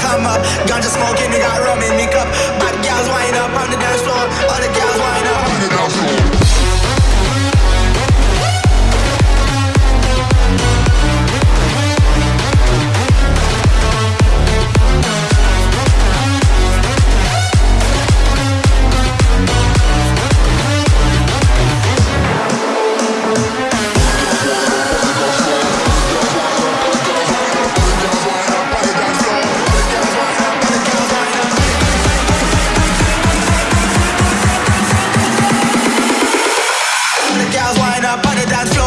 come up. Ganja smoking, We got rum in me cup. Bad gals wind up on the dance floor. All the gals wind up. that